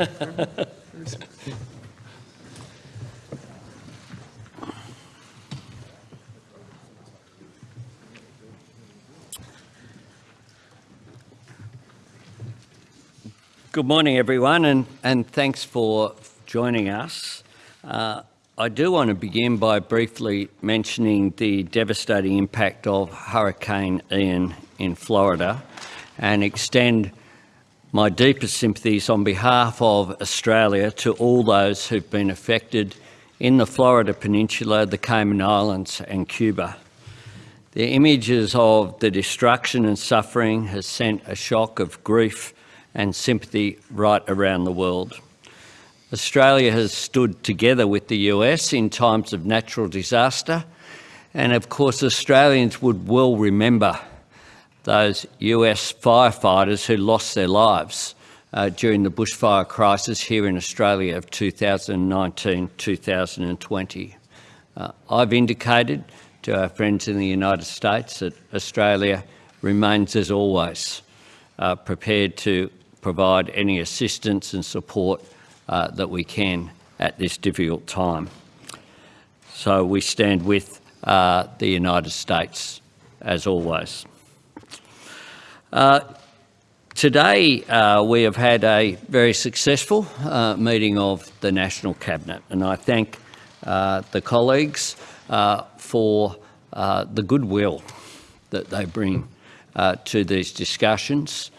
Good morning, everyone, and, and thanks for joining us. Uh, I do want to begin by briefly mentioning the devastating impact of Hurricane Ian in Florida and extend my deepest sympathies on behalf of Australia to all those who've been affected in the Florida Peninsula, the Cayman Islands and Cuba. The images of the destruction and suffering has sent a shock of grief and sympathy right around the world. Australia has stood together with the US in times of natural disaster and of course Australians would well remember those US firefighters who lost their lives uh, during the bushfire crisis here in Australia of 2019-2020. Uh, I've indicated to our friends in the United States that Australia remains as always uh, prepared to provide any assistance and support uh, that we can at this difficult time. So we stand with uh, the United States as always. Uh, today uh, we have had a very successful uh, meeting of the National Cabinet and I thank uh, the colleagues for the goodwill that they bring to these discussions.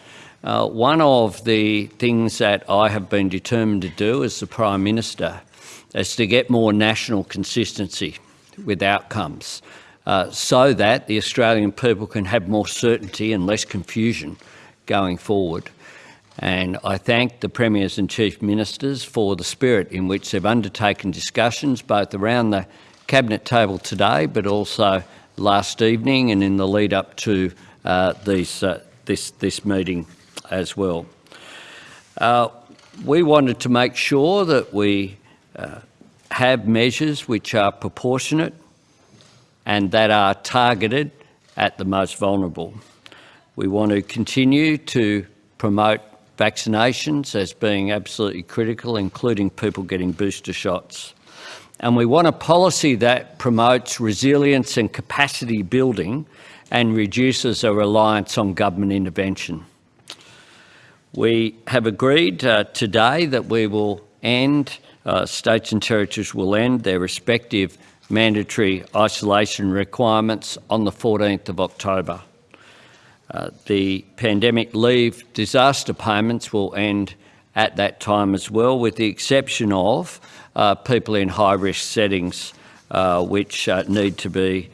Uh, one of the things that I have been determined to do as the Prime Minister is to get more national consistency with outcomes uh, so that the Australian people can have more certainty and less confusion going forward. And I thank the Premiers and Chief Ministers for the spirit in which they've undertaken discussions both around the Cabinet table today but also last evening and in the lead up to uh, these, uh, this, this meeting as well. Uh, we wanted to make sure that we uh, have measures which are proportionate and that are targeted at the most vulnerable. We want to continue to promote vaccinations as being absolutely critical, including people getting booster shots. And we want a policy that promotes resilience and capacity building and reduces a reliance on government intervention. We have agreed uh, today that we will end, uh, states and territories will end their respective mandatory isolation requirements on the 14th of October. Uh, the pandemic leave disaster payments will end at that time as well, with the exception of uh, people in high-risk settings uh, which uh, need to be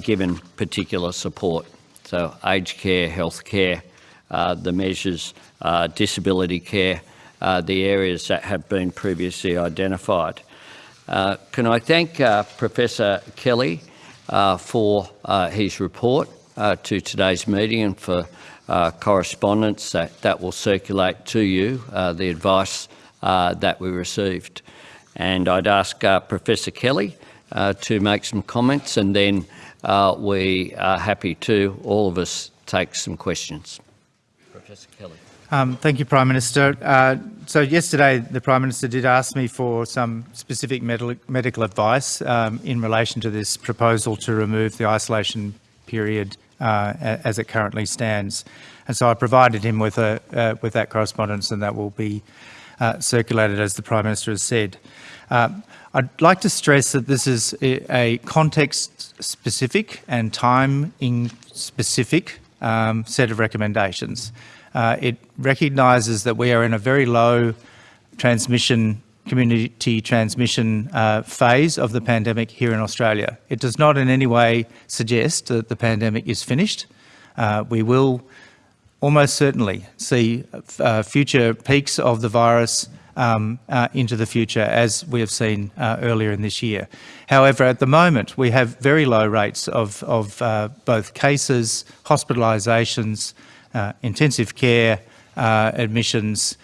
given particular support. So aged care, health care, the measures uh, disability care, uh, the areas that have been previously identified. Uh, can I thank uh, Professor Kelly uh, for uh, his report to today's meeting and for correspondence that, that will circulate to you, the advice that we received. And I'd ask Professor Kelly to make some comments and then uh, we are happy to, all of us, take some questions. Professor Kelly. Um, thank you, Prime Minister. Uh, so yesterday, the Prime Minister did ask me for some specific medical, advice um, in relation to this proposal to remove the isolation period uh, as it currently stands. And so I provided him with, a, uh, with that correspondence and that will be uh, circulated as the Prime Minister has said. Um, I'd like to stress that this is a context-specific and time-specific um, set of recommendations. Uh, it recognises that we are in a very low transmission community transmission uh, phase of the pandemic here in Australia. It does not in any way suggest that the pandemic is finished. Uh, we will almost certainly see uh, future peaks of the virus um, uh, into the future as we have seen uh, earlier in this year. However, at the moment we have very low rates of, of uh, both cases, hospitalisations, intensive care uh, admissions,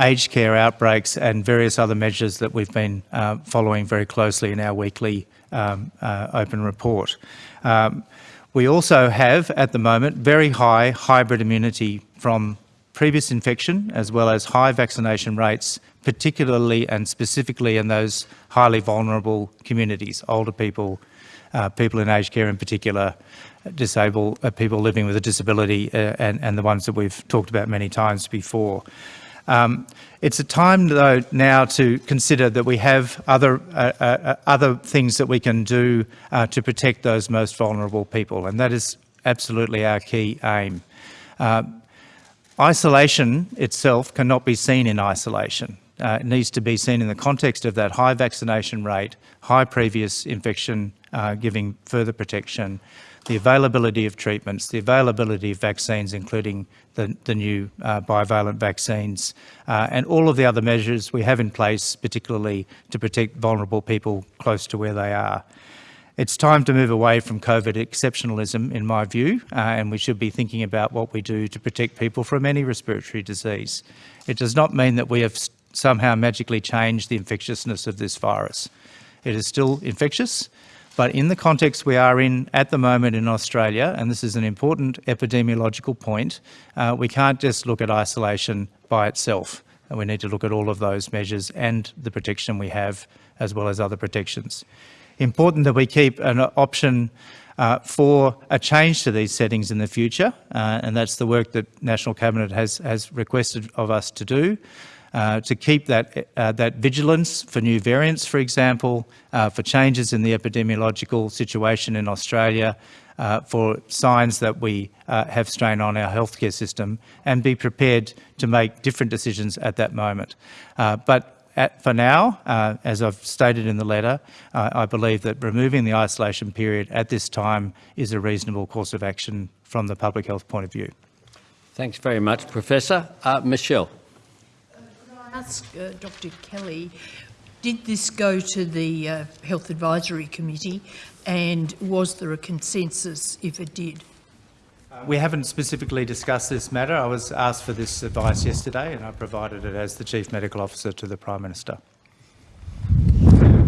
aged care outbreaks and various other measures that we've been uh, following very closely in our weekly um, uh, open report. Um, we also have, at the moment, very high hybrid immunity from previous infection as well as high vaccination rates, particularly and specifically in those highly vulnerable communities, older people, uh, people in aged care in particular, disabled uh, people living with a disability, uh, and, and the ones that we've talked about many times before. Um, it's a time, though, now to consider that we have other uh, uh, other things that we can do uh, to protect those most vulnerable people, and that is absolutely our key aim. Uh, isolation itself cannot be seen in isolation. Uh, it needs to be seen in the context of that high vaccination rate, high previous infection uh, giving further protection, the availability of treatments, the availability of vaccines, including the, the new uh, bivalent vaccines, uh, and all of the other measures we have in place, particularly to protect vulnerable people close to where they are. It's time to move away from COVID exceptionalism, in my view, uh, and we should be thinking about what we do to protect people from any respiratory disease. It does not mean that we have somehow magically changed the infectiousness of this virus. It is still infectious, but in the context we are in at the moment in Australia, and this is an important epidemiological point, uh, we can't just look at isolation by itself. And we need to look at all of those measures and the protection we have, as well as other protections. Important that we keep an option uh, for a change to these settings in the future, uh, and that's the work that National Cabinet has, has requested of us to do. Uh, to keep that, uh, that vigilance for new variants, for example, uh, for changes in the epidemiological situation in Australia, uh, for signs that we uh, have strain on our healthcare system, and be prepared to make different decisions at that moment. but at, for now, as I've stated in the letter, I believe that removing the isolation period at this time is a reasonable course of action from the public health point of view. Thanks very much, Professor. Michelle ask uh, Dr Kelly, did this go to the uh, Health Advisory Committee and was there a consensus if it did? Uh, we haven't specifically discussed this matter. I was asked for this advice yesterday and I provided it as the Chief Medical Officer to the Prime Minister.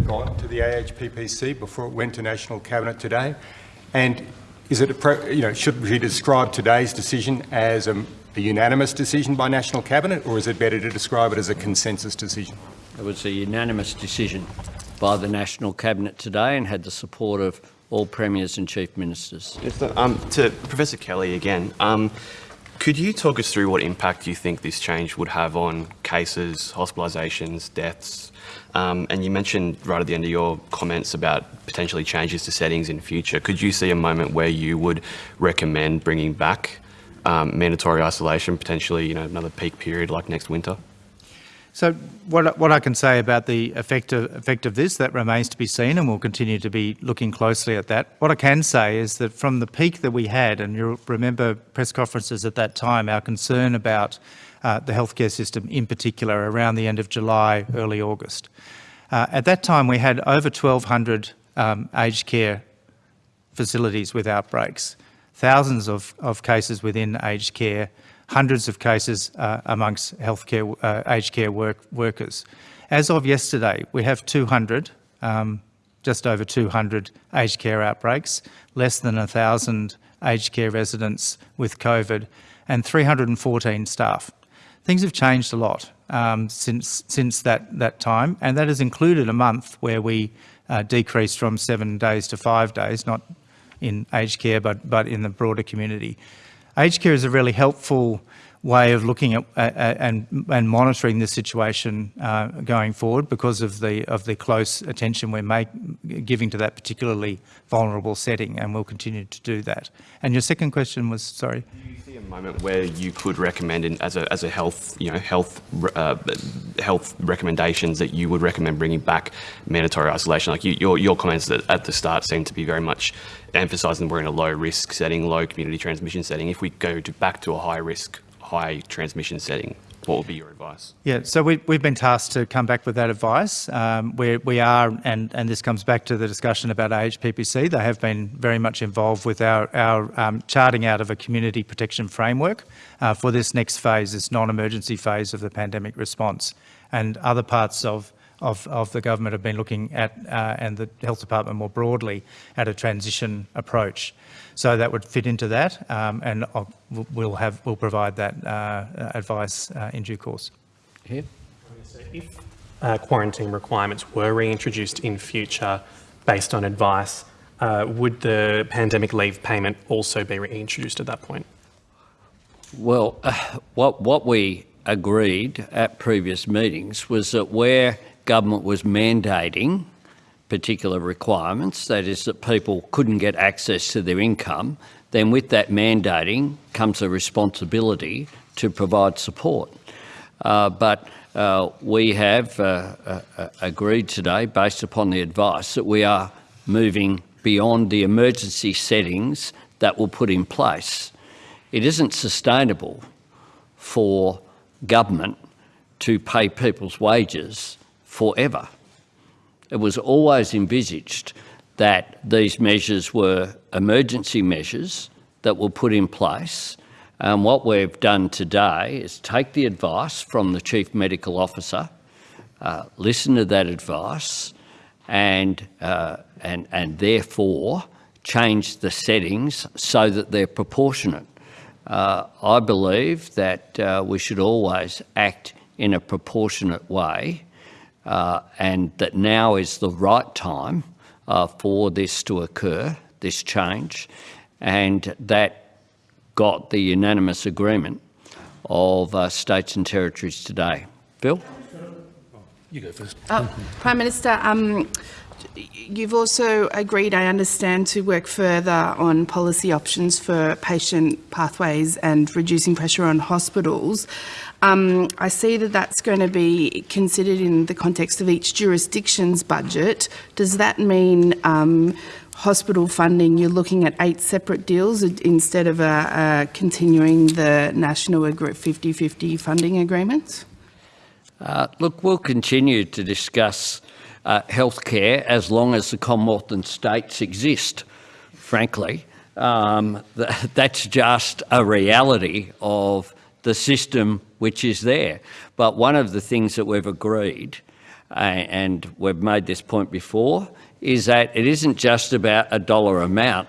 Gone to the AHPPC before it went to National Cabinet today. And is it, a, you know, should we describe today's decision as a a unanimous decision by National Cabinet, or is it better to describe it as a consensus decision? It was a unanimous decision by the National Cabinet today and had the support of all premiers and chief ministers. Um, to Professor Kelly again, um, could you talk us through what impact you think this change would have on cases, hospitalisations, deaths? Um, and you mentioned right at the end of your comments about potentially changes to settings in future. Could you see a moment where you would recommend bringing back um, mandatory isolation, potentially, you know, another peak period like next winter? So what, what I can say about the effect of, effect of this, that remains to be seen and we'll continue to be looking closely at that. What I can say is that from the peak that we had, and you'll remember press conferences at that time, our concern about uh, the healthcare system in particular around the end of July, early August. Uh, at that time we had over 1,200 um, aged care facilities with outbreaks thousands of, of cases within aged care, hundreds of cases uh, amongst healthcare uh, aged care work, workers. As of yesterday, we have 200, um, just over 200 aged care outbreaks, less than 1,000 aged care residents with COVID, and 314 staff. Things have changed a lot um, since since that that time, and that has included a month where we uh, decreased from seven days to five days, not in aged care, but, but in the broader community. Aged care is a really helpful way of looking at and, and monitoring the situation uh, going forward because of the of the close attention we're make, giving to that particularly vulnerable setting, and we'll continue to do that. And your second question was, sorry. Do you see a moment where you could recommend, in, as a as a health you know health uh, health recommendations that you would recommend bringing back mandatory isolation? Like you, your your comments at the start seem to be very much emphasising we're in a low risk setting, low community transmission setting. If we go to back to a high risk high transmission setting, what would be your advice? Yeah, so we, we've been tasked to come back with that advice. Um, we, we are, and, and this comes back to the discussion about AHPPC, they have been very much involved with our, our um, charting out of a community protection framework uh, for this next phase, this non-emergency phase of the pandemic response. And other parts of of, of the government have been looking at, uh, and the health department more broadly, at a transition approach. So that would fit into that, um, and I'll, we'll have we'll provide that uh, advice uh, in due course. Here. If uh, quarantine requirements were reintroduced in future based on advice, uh, would the pandemic leave payment also be reintroduced at that point? Well, what, what we agreed at previous meetings was that where government was mandating particular requirements, that is that people couldn't get access to their income, then with that mandating comes a responsibility to provide support. Uh, but uh, we have uh, uh, agreed today, based upon the advice, that we are moving beyond the emergency settings that were put in place. It isn't sustainable for government to pay people's wages forever. It was always envisaged that these measures were emergency measures that were put in place. And what we've done today is take the advice from the Chief Medical Officer, uh, listen to that advice, and, uh, and, and therefore change the settings so that they're proportionate. Uh, I believe that uh, we should always act in a proportionate way uh, and that now is the right time uh, for this to occur, this change, and that got the unanimous agreement of uh, states and territories today. Bill? You go first. Uh, Prime Minister, um, you've also agreed, I understand, to work further on policy options for patient pathways and reducing pressure on hospitals. Um, I see that that's going to be considered in the context of each jurisdiction's budget. Does that mean um, hospital funding, you're looking at eight separate deals instead of uh, uh, continuing the national 50-50 funding agreements? Uh, look, we'll continue to discuss uh, healthcare as long as the Commonwealth and states exist, frankly. Um, th that's just a reality of the system which is there. But one of the things that we've agreed, uh, and we've made this point before, is that it isn't just about a dollar amount.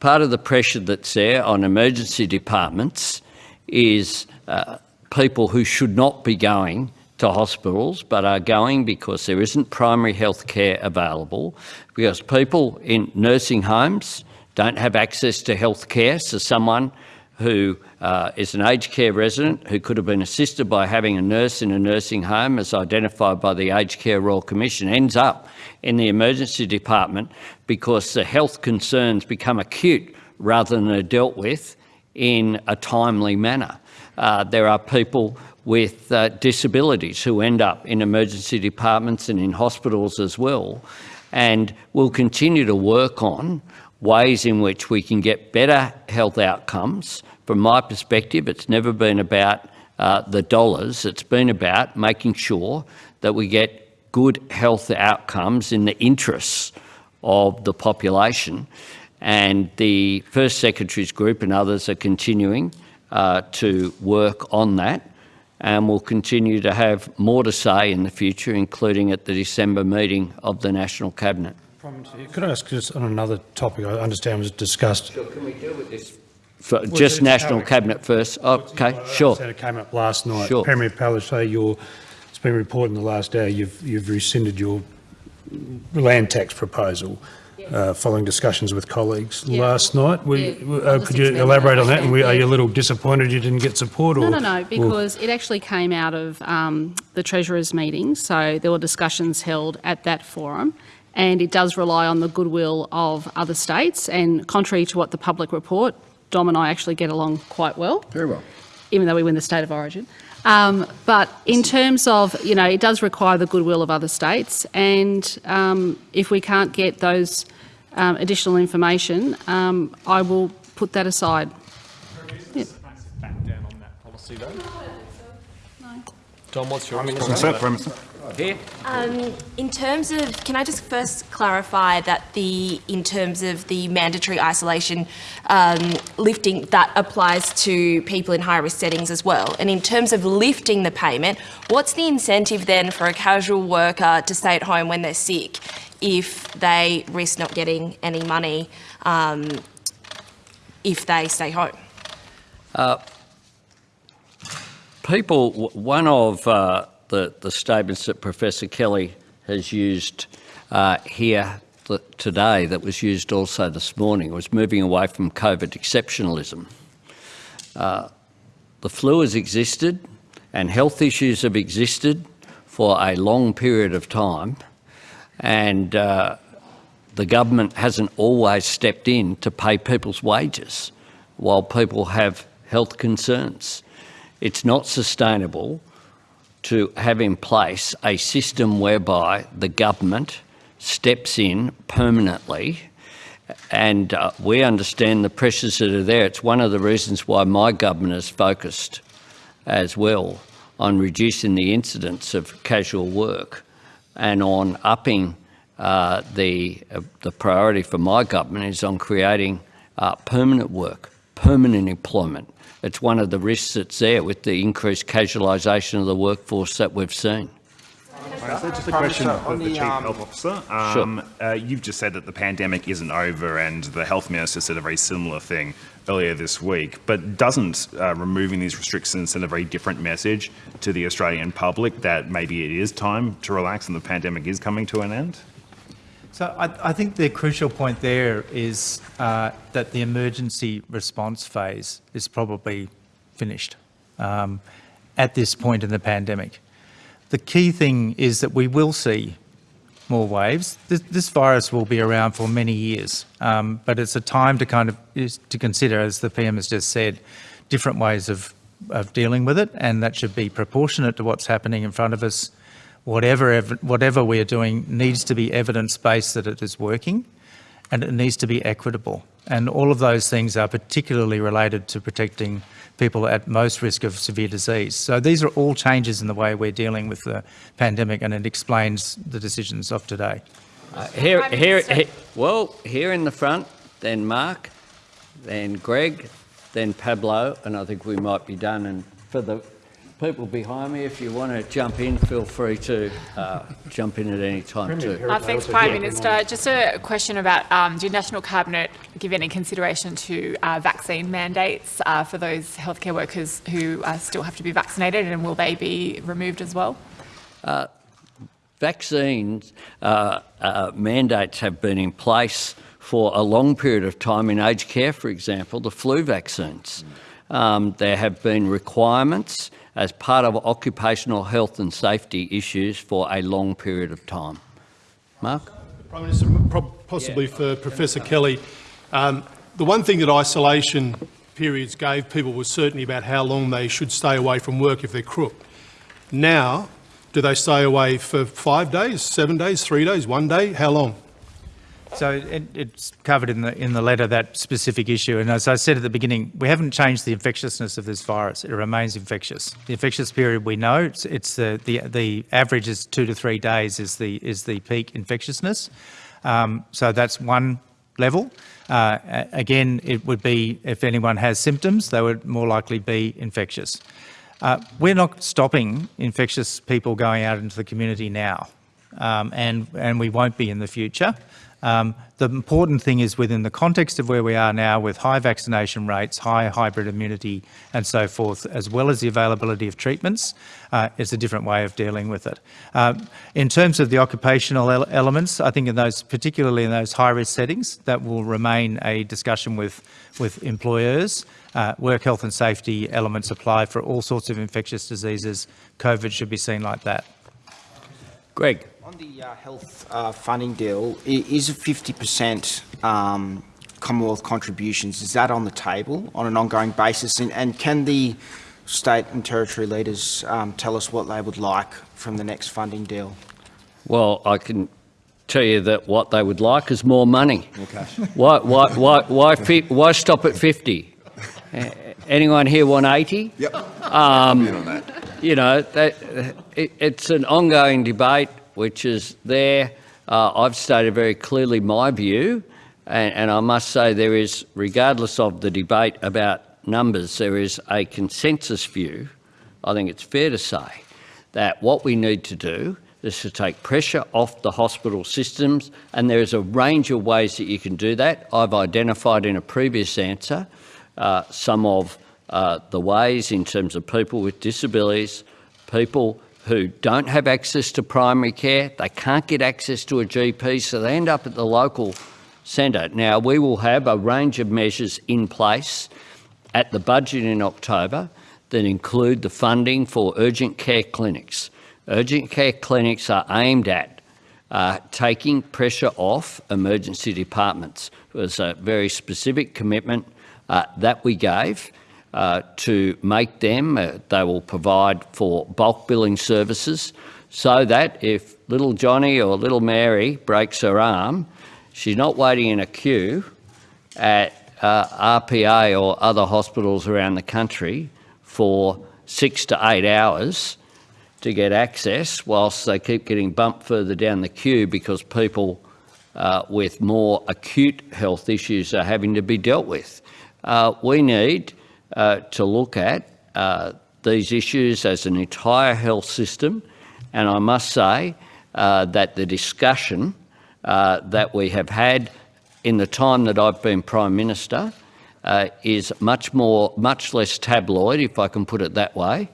Part of the pressure that's there on emergency departments is uh, people who should not be going to hospitals but are going because there isn't primary health care available, because people in nursing homes don't have access to health care, so someone who uh, is an aged care resident who could have been assisted by having a nurse in a nursing home as identified by the Aged Care Royal Commission ends up in the emergency department because the health concerns become acute rather than are dealt with in a timely manner. Uh, there are people with uh, disabilities who end up in emergency departments and in hospitals as well. And we'll continue to work on ways in which we can get better health outcomes. From my perspective, it's never been about uh, the dollars, it's been about making sure that we get good health outcomes in the interests of the population. And the First Secretaries Group and others are continuing uh, to work on that and we'll continue to have more to say in the future, including at the December meeting of the National Cabinet. Could I ask just on another topic I understand was discussed? So can we deal with this? For just National Cabinet first? Okay, sure. It came up last night. Sure. Premier Palaszczuk, your, it's been reported in the last hour you've, you've rescinded your land tax proposal uh, following discussions with colleagues Yeah. last night. We, Yeah, uh, could you elaborate on that? And we, are you a little disappointed you didn't get support? Or, No, no, no, or- because it actually came out of um, the Treasurers' meeting, so there were discussions held at that forum, and it does rely on the goodwill of other states, and contrary to what the public report, Dom and I actually get along quite well. Very well. Even though we win the state of origin. Um, but in terms of, you know, it does require the goodwill of other states, and um, if we can't get those um, additional information, um, I will put that aside. Yeah. Back down on that policy though? Dom, what's your response? Here? Um, in terms of, can I just first clarify that the, in terms of the mandatory isolation um, lifting, that applies to people in high-risk settings as well? And in terms of lifting the payment, what's the incentive then for a casual worker to stay at home when they're sick if they risk not getting any money um, if they stay home? People, one of uh, the, the statements that Professor Kelly has used uh, here today that was used also this morning was moving away from COVID exceptionalism. Uh, the flu has existed and health issues have existed for a long period of time and uh, the government hasn't always stepped in to pay people's wages while people have health concerns. It's not sustainable to have in place a system whereby the government steps in permanently and uh, we understand the pressures that are there. It's one of the reasons why my government is focused as well on reducing the incidence of casual work and on upping uh, the, uh, the priority for my government is on creating uh, permanent work, permanent employment. It's one of the risks that's there with the increased casualisation of the workforce that we've seen. So just a question Minister, of on the the, Chief um, Health Officer. Um, uh, you've just said that the pandemic isn't over and the Health Minister said a very similar thing earlier this week, but doesn't uh, removing these restrictions send a very different message to the Australian public that maybe it is time to relax and the pandemic is coming to an end? So I, I think the crucial point there is uh, that the emergency response phase is probably finished um, at this point in the pandemic. The key thing is that we will see more waves. This, this virus will be around for many years, um, but it's a time to kind of to consider, as the PM has just said, different ways of, of dealing with it, and that should be proportionate to what's happening in front of us. Whatever, ev- whatever we are doing needs to be evidence-based that it is working, and it needs to be equitable. And all of those things are particularly related to protecting people at most risk of severe disease. So these are all changes in the way we're dealing with the pandemic, and it explains the decisions of today. Uh, here, here, he- well, here in the front, then Mark, then Greg, then Pablo, and I think we might be done. And for the people behind me, if you want to jump in, feel free to uh, jump in at any time too. Uh, thanks, Prime Minister. Just a question about, um, did National Cabinet give any consideration to uh, vaccine mandates uh, for those healthcare workers who uh, still have to be vaccinated, and will they be removed as well? Vaccines uh, uh, mandates have been in place for a long period of time in aged care, for example, the flu vaccines. Um, there have been requirements as part of occupational health and safety issues for a long period of time. Mark? Prime Minister, prob- possibly for Professor Kelly, um, the one thing that isolation periods gave people was certainty about how long they should stay away from work if they're crook. Now, do they stay away for five days, seven days, three days, one day? How long? So it, it's covered in the in the letter that specific issue, and as I said at the beginning, we haven't changed the infectiousness of this virus. It remains infectious. The infectious period we know it's, it's the, the the average is two to three days is the is the peak infectiousness. Um, so that's one level. Uh, again, it would be if anyone has symptoms, they would more likely be infectious. Uh, we're not stopping infectious people going out into the community now, um, and, and we won't be in the future. Um, the important thing is within the context of where we are now with high vaccination rates, high hybrid immunity and so forth, as well as the availability of treatments, uh, it's a different way of dealing with it. Um, in terms of the occupational ele- elements, I think in those, particularly in those high-risk settings, that will remain a discussion with, with employers. Uh, work health and safety elements apply for all sorts of infectious diseases. COVID should be seen like that. Greg? On the uh, health uh, funding deal, is is 50% um, Commonwealth contributions, is that on the table on an ongoing basis? And, and can the state and territory leaders um, tell us what they would like from the next funding deal? Well, I can tell you that what they would like is more money. Okay. Why, why, why, why, fi- why stop at 50? Uh, Anyone here want 80? Yep. Um, on that. You know, that, it, it's an ongoing debate which is there. Uh, I've stated very clearly my view, and, and I must say there is, regardless of the debate about numbers, there is a consensus view, I think it's fair to say, that what we need to do is to take pressure off the hospital systems, and there is a range of ways that you can do that. I've identified in a previous answer uh, some of uh, the ways in terms of people with disabilities, people who don't have access to primary care, they can't get access to a GP, so they end up at the local centre. Now, we will have a range of measures in place at the budget in October that include the funding for urgent care clinics. Urgent care clinics are aimed at uh, taking pressure off emergency departments. It was a very specific commitment uh, that we gave uh, to make them, uh, they will provide for bulk billing services so that if little Johnny or little Mary breaks her arm, she's not waiting in a queue at uh, RPA or other hospitals around the country for six to eight hours to get access whilst they keep getting bumped further down the queue because people uh, with more acute health issues are having to be dealt with. Uh, we need uh, to look at uh, these issues as an entire health system and I must say uh, that the discussion uh, that we have had in the time that I've been Prime Minister is much more, much less tabloid, if I can put it that way,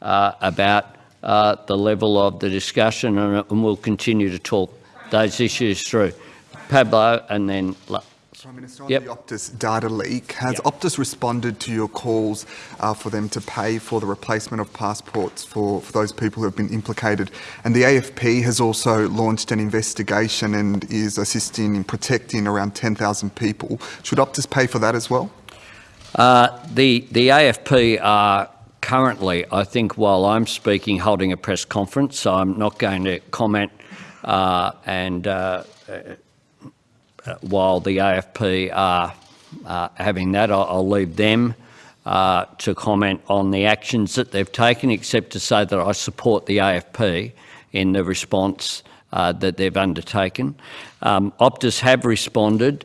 about uh, the level of the discussion and, and, we'll continue to talk those issues through. Pablo and then... Prime Minister, on yep. the Optus data leak, has yep. Optus responded to your calls uh, for them to pay for the replacement of passports for, for those people who have been implicated? And the AFP has also launched an investigation and is assisting in protecting around 10,000 people. Should Optus pay for that as well? Uh, the, the AFP are currently, I think, while I'm speaking, holding a press conference, so I'm not going to comment. Uh, and uh, uh, while the AFP are uh, having that, I'll, I'll leave them uh, to comment on the actions that they've taken, except to say that I support the AFP in the response uh, that they've undertaken. Um, Optus have responded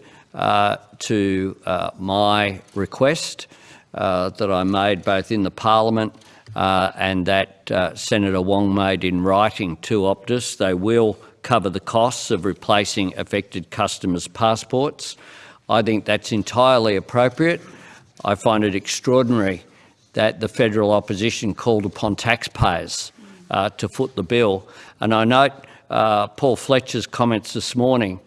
to my request uh, that I made both in the Parliament uh, and that uh, Senator Wong made in writing to Optus. They will cover the costs of replacing affected customers' passports. I think that's entirely appropriate. I find it extraordinary that the federal opposition called upon taxpayers uh, to foot the bill. And I note uh, Paul Fletcher's comments this morning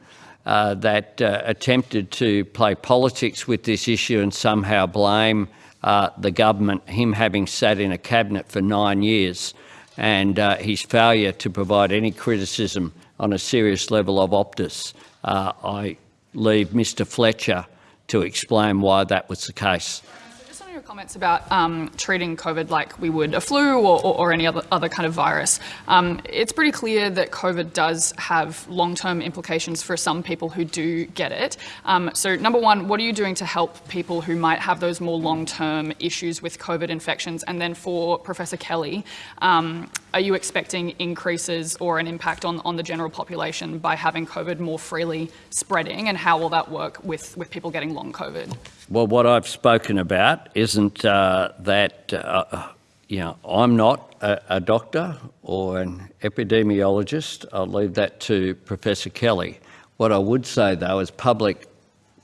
uh, that uh, attempted to play politics with this issue and somehow blame uh, the government, him having sat in a cabinet for nine years, and uh, his failure to provide any criticism on a serious level of Optus. Uh, I leave Mr Fletcher to explain why that was the case So just on your comments about um, treating COVID like we would a flu or, or, or any other, other kind of virus. Um, it's pretty clear that COVID does have long-term implications for some people who do get it. Um, so number one, what are you doing to help people who might have those more long-term issues with COVID infections? And then for Professor Kelly, um, are you expecting increases or an impact on, on the general population by having COVID more freely spreading? And how will that work with, with people getting long COVID? Well, what I've spoken about isn't uh, that, uh, you know, I'm not a, a, doctor or an epidemiologist. I'll leave that to Professor Kelly. What I would say, though, as public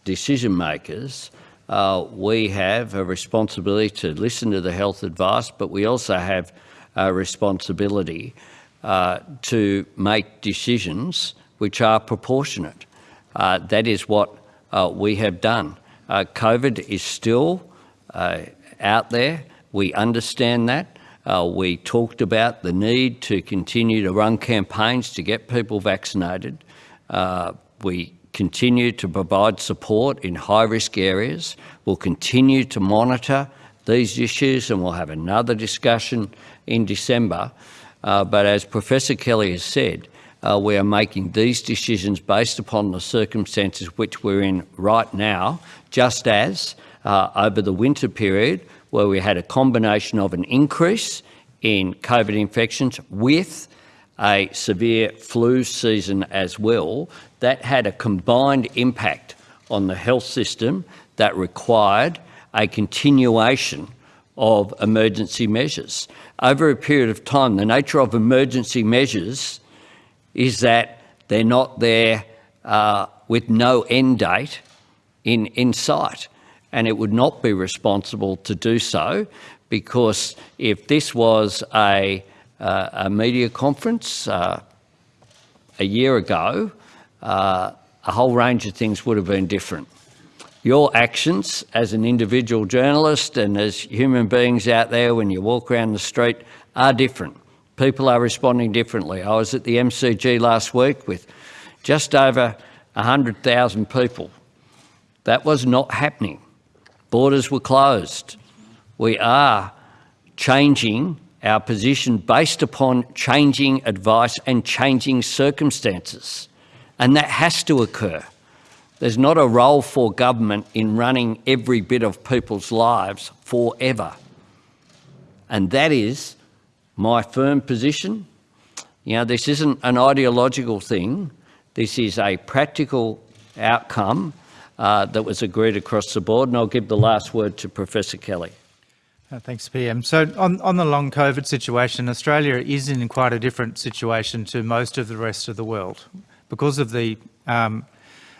decision makers, uh, we have a responsibility to listen to the health advice, but we also have a responsibility uh, to make decisions which are proportionate. Uh, that is what uh, we have done. Uh, COVID is still uh, out there. We understand that. Uh, we talked about the need to continue to run campaigns to get people vaccinated. Uh, we continue to provide support in high-risk areas. We'll continue to monitor these issues and we'll have another discussion in December. Uh, but as Professor Kelly has said, uh, we are making these decisions based upon the circumstances which we're in right now, just as uh, over the winter period where we had a combination of an increase in COVID infections with a severe flu season as well, that had a combined impact on the health system that required a continuation of emergency measures. Over a period of time, the nature of emergency measures is that they're not there uh, with no end date in, in sight. And it would not be responsible to do so because if this was a uh, a media conference uh, a year ago, uh, a whole range of things would have been different. Your actions as an individual journalist and as human beings out there when you walk around the street are different. People are responding differently. I was at the MCG last week with just over 100,000 people. That was not happening. Borders were closed. We are changing our position based upon changing advice and changing circumstances. And that has to occur. There's not a role for government in running every bit of people's lives forever. And that is my firm position. You know, this isn't an ideological thing. This is a practical outcome uh, that was agreed across the board. And I'll give the last word to Professor Kelly. Uh, thanks, PM. So on, on the long COVID situation, Australia is in quite a different situation to most of the rest of the world because of the um,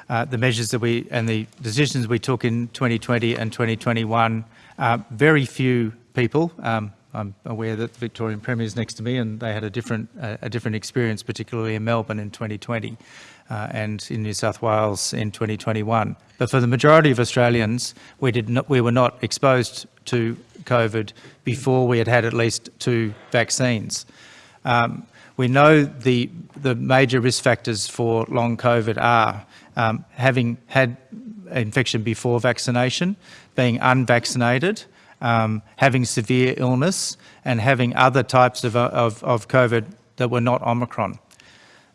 uh, the measures that we and the decisions we took in 2020 and 2021. Uh, very few people. Um, I'm aware that the Victorian Premier is next to me, and they had a different uh, a different experience, particularly in Melbourne in 2020 uh, and in New South Wales in 2021. But for the majority of Australians, we did not we were not exposed to COVID before we had had at least two vaccines. Um, we know the, the major risk factors for long COVID are um, having had infection before vaccination, being unvaccinated, um, having severe illness, and having other types of, of, of COVID that were not Omicron.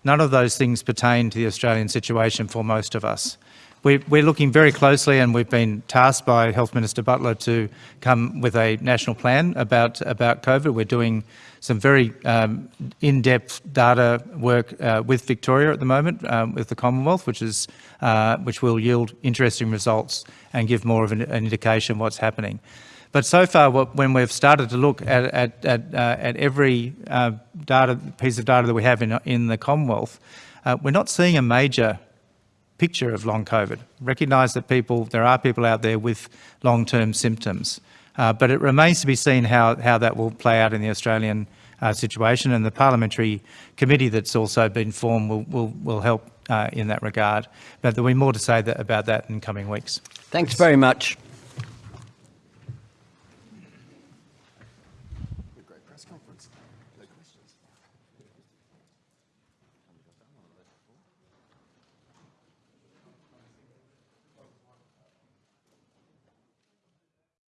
None of those things pertain to the Australian situation for most of us. We're, we're looking very closely and we've been tasked by Health Minister Butler to come with a national plan about, about COVID. We're doing some very um, in-depth data work uh, with Victoria at the moment, um, with the Commonwealth, which is uh, which will yield interesting results and give more of an, an indication what's happening. But so far, what, when we've started to look at, at, at, uh, at every uh, data piece of data that we have in, in the Commonwealth, uh, we're not seeing a major picture of long COVID. Recognise that people, there are people out there with long-term symptoms, uh, but it remains to be seen how, how that will play out in the Australian uh, situation and the parliamentary committee that's also been formed will, will, will help uh, in that regard. But there'll be more to say that, about that in coming weeks. Thanks very much.